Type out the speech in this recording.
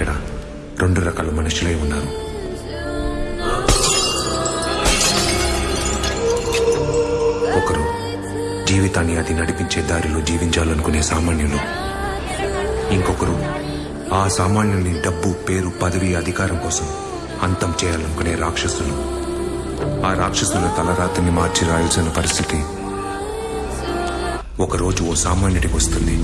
ఇక్కడ రెండు రకాల మనుషులై ఉన్నారు. ఒకరు జీవితాన్ని అది నడిపించే దారిలో జీవించాలనుకునే సామాన్యులు. ఇంకొకరు ఆ సామాన్యుల్ని డబ్బు పేరు పదవి అధికారం కోసం అంతం చేయాలనుకునే రాక్షసులు. ఆ రాక్షసుల తలరాతిని మార్చి రాయాల్సిన పరిస్థితి ఒకరోజు ఓ సామాన్యుడికి వస్తుంది.